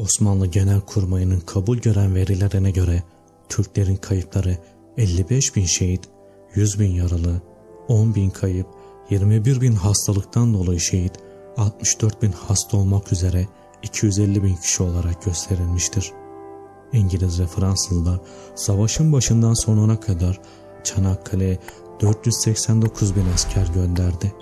Osmanlı Genelkurmayı'nın kabul gören verilerine göre Türklerin kayıpları 55 bin şehit, 100 bin yaralı, 10 bin kayıp, 21 bin hastalıktan dolayı şehit, 64 bin hasta olmak üzere 250 bin kişi olarak gösterilmiştir. İngiliz ve Fransızlar savaşın başından sonuna kadar Çanakkale'ye 489 bin asker gönderdi.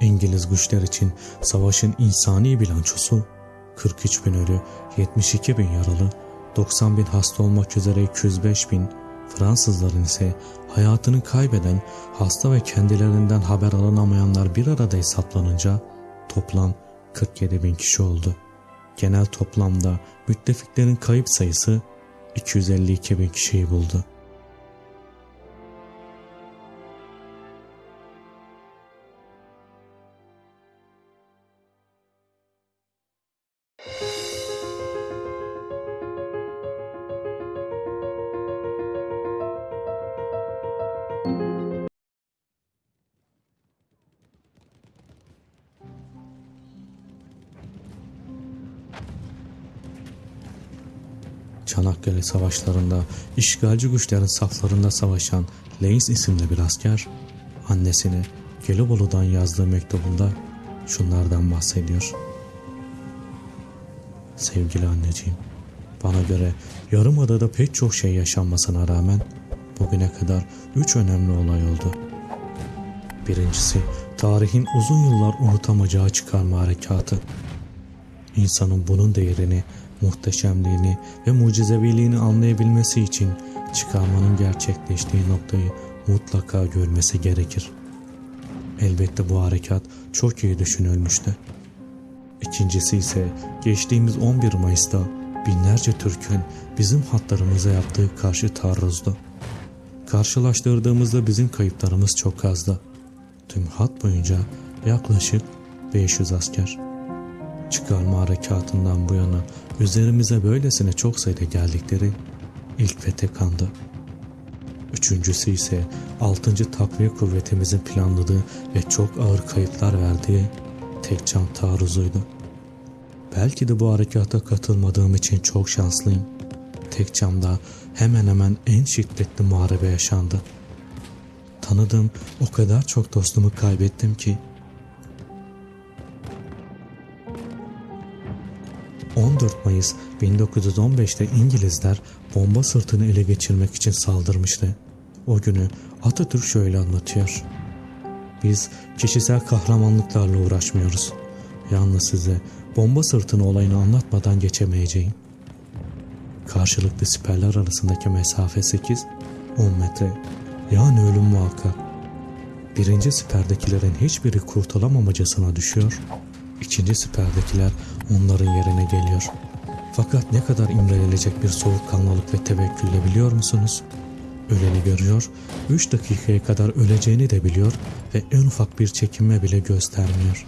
İngiliz güçler için savaşın insani bilançosu 43 bin ölü, 72 bin yaralı, 90 bin hasta olmak üzere 205 bin, Fransızların ise hayatını kaybeden, hasta ve kendilerinden haber alınamayanlar bir arada hesaplanınca toplam 47 bin kişi oldu. Genel toplamda müttefiklerin kayıp sayısı 252 bin kişiyi buldu. Çanakkale savaşlarında işgalci güçlerin saflarında savaşan Leys isimli bir asker annesine Gelibolu'dan yazdığı mektubunda şunlardan bahsediyor. Sevgili anneciğim, bana göre Yarımada'da pek çok şey yaşanmasına rağmen bugüne kadar üç önemli olay oldu. Birincisi, tarihin uzun yıllar unutamayacağı çıkarma harekatı. İnsanın bunun değerini muhteşemliğini ve mucizeviliğini anlayabilmesi için çıkarmanın gerçekleştiği noktayı mutlaka görmesi gerekir. Elbette bu harekat çok iyi düşünülmüştü. İkincisi ise geçtiğimiz 11 Mayıs'ta binlerce Türk'ün bizim hatlarımıza yaptığı karşı taarruzdu. Karşılaştırdığımızda bizim kayıplarımız çok azdı. Tüm hat boyunca yaklaşık 500 asker. Çıkarma harekatından bu yana üzerimize böylesine çok sayıda geldikleri ilk ve tek andı. Üçüncüsü ise 6. takviye kuvvetimizin planladığı ve çok ağır kayıplar verdiği tek can taarruzuydu. Belki de bu harekata katılmadığım için çok şanslıyım. Tek camda hemen hemen en şiddetli muharebe yaşandı. Tanıdığım o kadar çok dostumu kaybettim ki 14 Mayıs 1915'te İngilizler bomba sırtını ele geçirmek için saldırmıştı. O günü Atatürk şöyle anlatıyor. Biz kişisel kahramanlıklarla uğraşmıyoruz. Yalnız size bomba sırtını olayını anlatmadan geçemeyeceğim. Karşılıklı siperler arasındaki mesafe 8-10 metre. Yani ölüm muhakkak. Birinci siperdekilerin hiçbiri kurtulamamacasına düşüyor İkinci siperdekiler onların yerine geliyor. Fakat ne kadar imrenilecek bir soğukkanlılık ve tevekkülle biliyor musunuz? Öleni görüyor, 3 dakikaya kadar öleceğini de biliyor ve en ufak bir çekinme bile göstermiyor.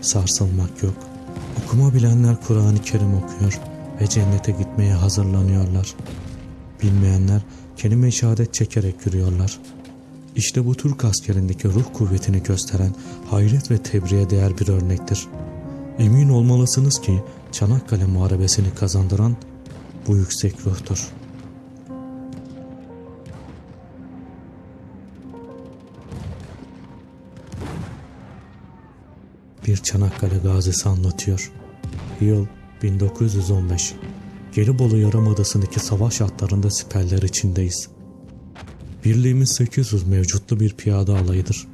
Sarsılmak yok. Okuma bilenler Kur'an-ı Kerim okuyor ve cennete gitmeye hazırlanıyorlar. Bilmeyenler kelime-i şehadet çekerek yürüyorlar. İşte bu Türk askerindeki ruh kuvvetini gösteren hayret ve tebriğe değer bir örnektir. Emin olmalısınız ki Çanakkale Muharebesini kazandıran bu yüksek ruhtur. Bir Çanakkale gazisi anlatıyor. Yıl 1915. Gelibolu Yarımadası'ndaki savaş hatlarında siperler içindeyiz. Birliğimiz 800 mevcutlu bir piyade alayıdır.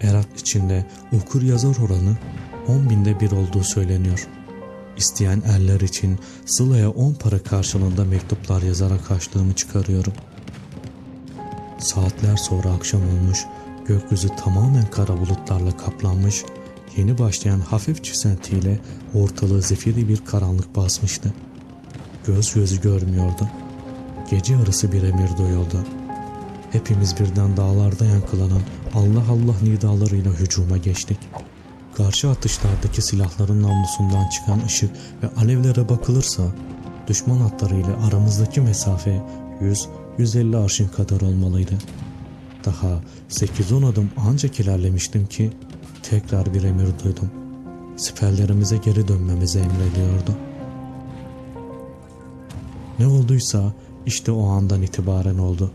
Erak içinde okur yazar oranı 10 binde bir olduğu söyleniyor. İsteyen erler için Sıla'ya 10 para karşılığında mektuplar yazarak açlığımı çıkarıyorum. Saatler sonra akşam olmuş, gökyüzü tamamen kara bulutlarla kaplanmış, yeni başlayan hafif çisentiyle ortalığı zifiri bir karanlık basmıştı. Göz gözü görmüyordu. Gece yarısı bir emir duyuldu. Hepimiz birden dağlarda yankılanan Allah Allah nidalarıyla hücuma geçtik. Karşı atışlardaki silahların namlusundan çıkan ışık ve alevlere bakılırsa düşman hatlarıyla aramızdaki mesafe 100-150 arşın kadar olmalıydı. Daha 8-10 adım ancak ilerlemiştim ki tekrar bir emir duydum. Siperlerimize geri dönmemizi emrediyordu. Ne olduysa işte o andan itibaren oldu.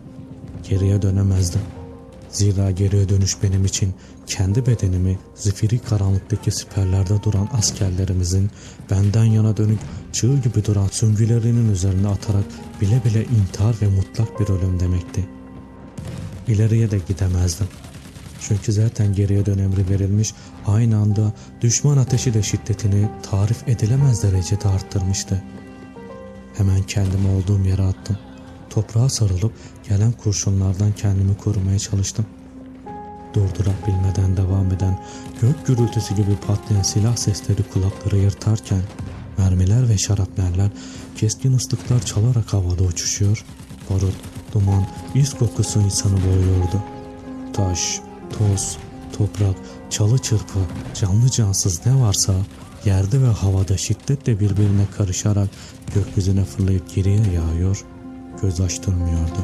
Geriye dönemezdim. Zira geriye dönüş benim için kendi bedenimi zifiri karanlıktaki siperlerde duran askerlerimizin benden yana dönük çığ gibi duran süngülerinin üzerine atarak bile bile intihar ve mutlak bir ölüm demekti. İleriye de gidemezdim. Çünkü zaten geriye dön emri verilmiş, aynı anda düşman ateşi de şiddetini tarif edilemez derecede arttırmıştı. Hemen kendimi olduğum yere attım. Toprağa sarılıp gelen kurşunlardan kendimi korumaya çalıştım. Durdurabilmeden devam eden gök gürültüsü gibi patlayan silah sesleri kulakları yırtarken mermiler ve şarapneller keskin ıslıklar çalarak havada uçuşuyor. Barut, duman, iz kokusu insanı boğuyordu. Taş, toz, toprak, çalı çırpı, canlı cansız ne varsa yerde ve havada şiddetle birbirine karışarak gökyüzüne fırlayıp geriye yağıyor, göz açtırmıyordu.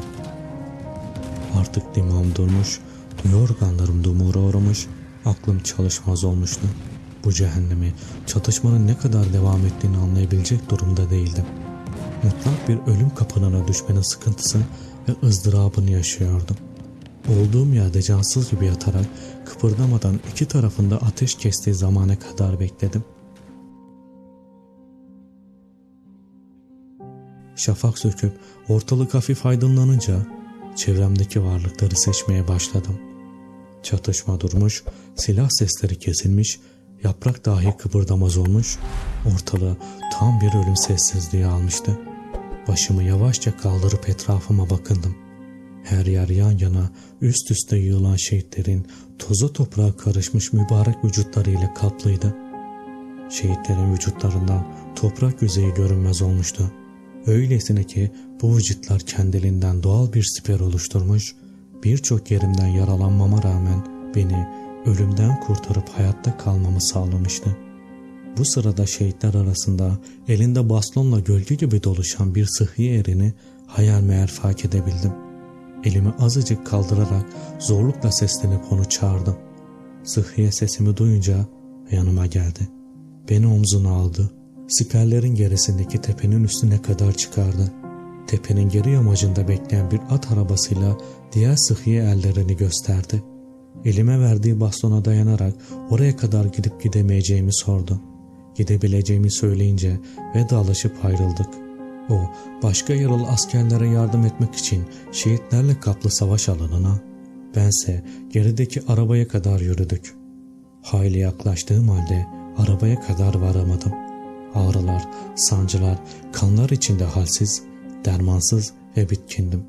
Artık dimağım durmuş, duyu organlarım dumura uğramış, aklım çalışmaz olmuştu. Bu cehennemi, çatışmanın ne kadar devam ettiğini anlayabilecek durumda değildim. Mutlak bir ölüm kapınına düşmenin sıkıntısı ve ızdırabını yaşıyordum. Olduğum yerde cansız gibi yatarak kıpırdamadan iki tarafında ateş kestiği zamana kadar bekledim. Şafak söküp ortalık hafif aydınlanınca çevremdeki varlıkları seçmeye başladım. Çatışma durmuş, silah sesleri kesilmiş, yaprak dahi kıpırdamaz olmuş, ortalığı tam bir ölüm sessizliği almıştı. Başımı yavaşça kaldırıp etrafıma bakındım. Her yer yan yana üst üste yığılan şehitlerin toza toprağa karışmış mübarek vücutlarıyla kaplıydı. Şehitlerin vücutlarından toprak yüzeyi görünmez olmuştu. Öylesine ki bu vücutlar kendiliğinden doğal bir siper oluşturmuş, birçok yerimden yaralanmama rağmen beni ölümden kurtarıp hayatta kalmamı sağlamıştı. Bu sırada şehitler arasında elinde bastonla gölge gibi doluşan bir sıhhi erini hayal meyal fark edebildim. Elimi azıcık kaldırarak zorlukla seslenip onu çağırdım. Sıhhiye sesimi duyunca yanıma geldi. Beni omzuna aldı. Siperlerin gerisindeki tepenin üstüne kadar çıkardı. Tepenin geri yamacında bekleyen bir at arabasıyla diğer sıhhiye ellerini gösterdi. Elime verdiği bastona dayanarak oraya kadar gidip gidemeyeceğimi sordu. Gidebileceğimi söyleyince vedalaşıp ayrıldık. O başka yaralı askerlere yardım etmek için şehitlerle kaplı savaş alanına, bense gerideki arabaya kadar yürüdük. Hayli yaklaştığım halde arabaya kadar varamadım. Ağrılar, sancılar, kanlar içinde halsiz, dermansız ve bitkindim.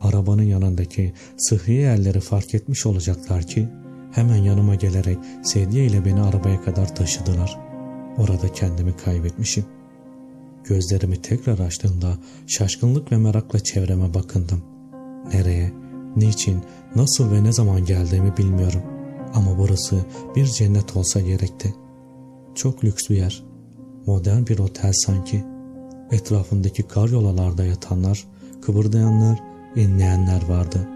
Arabanın yanındaki sıhhiye elleri fark etmiş olacaklar ki hemen yanıma gelerek sedye ile beni arabaya kadar taşıdılar. Orada kendimi kaybetmişim. Gözlerimi tekrar açtığımda şaşkınlık ve merakla çevreme bakındım. Nereye, niçin, nasıl ve ne zaman geldiğimi bilmiyorum. Ama burası bir cennet olsa gerekti. Çok lüks bir yer. Modern bir otel sanki. Etrafındaki karyolalarda yatanlar, kıpırdayanlar, inleyenler vardı.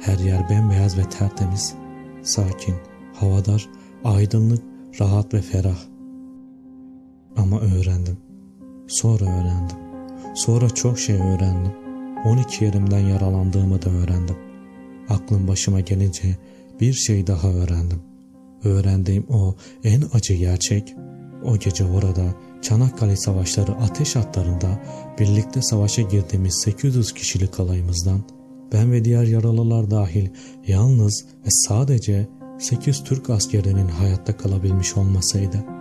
Her yer bembeyaz ve tertemiz. Sakin, havadar, aydınlık, rahat ve ferah. Ama öğrendim. Sonra öğrendim. Sonra çok şey öğrendim. 12 yerimden yaralandığımı da öğrendim. Aklım başıma gelince bir şey daha öğrendim. Öğrendiğim o en acı gerçek, o gece orada Çanakkale Savaşları ateş hatlarında birlikte savaşa girdiğimiz 800 kişilik alayımızdan ben ve diğer yaralılar dahil yalnız ve sadece 8 Türk askerinin hayatta kalabilmiş olmasaydı.